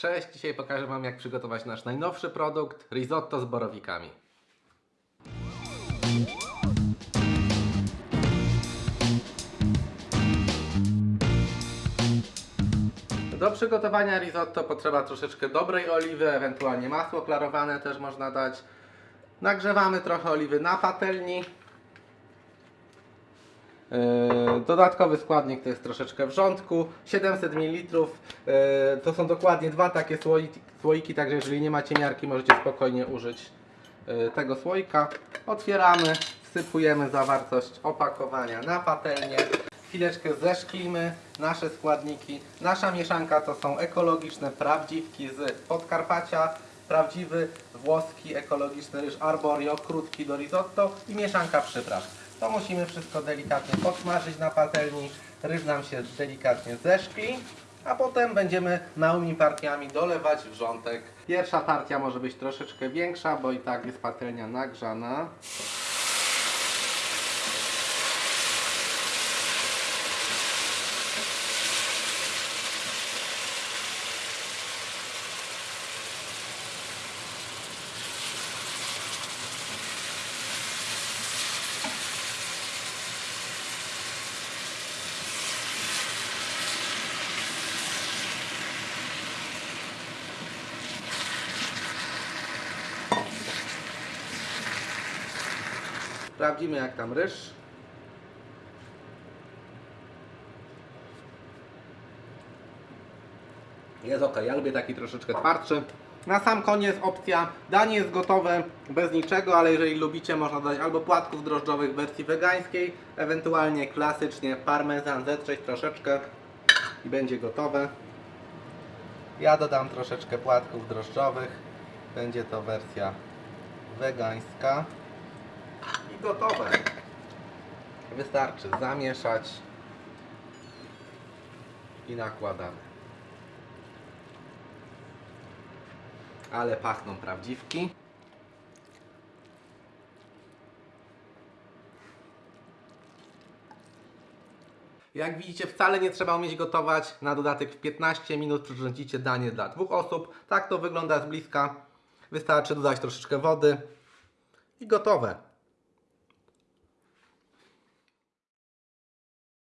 Cześć, dzisiaj pokażę Wam jak przygotować nasz najnowszy produkt risotto z borowikami. Do przygotowania risotto potrzeba troszeczkę dobrej oliwy, ewentualnie masło klarowane też można dać. Nagrzewamy trochę oliwy na patelni. Yy, Dodatkowy składnik to jest troszeczkę wrzątku, 700 ml. To są dokładnie dwa takie słoiki, słoiki, także jeżeli nie macie miarki, możecie spokojnie użyć yy, tego słoika. Otwieramy, wsypujemy zawartość opakowania na patelnię. Chwileczkę zeszklimy nasze składniki. Nasza mieszanka to są ekologiczne prawdziwki z Podkarpacia, prawdziwy włoski ekologiczny ryż arborio, krótki do risotto i mieszanka przypraw. To musimy wszystko delikatnie podsmażyć na patelni. Ryż nam się delikatnie zeszkli, a potem będziemy małymi partiami dolewać wrzątek. Pierwsza partia może być troszeczkę większa, bo i tak jest patelnia nagrzana. Sprawdzimy jak tam ryż. Jest ok, ja lubię taki troszeczkę twardszy. Na sam koniec opcja, danie jest gotowe bez niczego, ale jeżeli lubicie można dodać albo płatków drożdżowych w wersji wegańskiej, ewentualnie klasycznie parmezan zetrzeć troszeczkę i będzie gotowe. Ja dodam troszeczkę płatków drożdżowych, będzie to wersja wegańska gotowe. Wystarczy zamieszać i nakładamy. Ale pachną prawdziwki. Jak widzicie, wcale nie trzeba umieć gotować. Na dodatek w 15 minut przyrządzicie danie dla dwóch osób. Tak to wygląda z bliska. Wystarczy dodać troszeczkę wody i gotowe.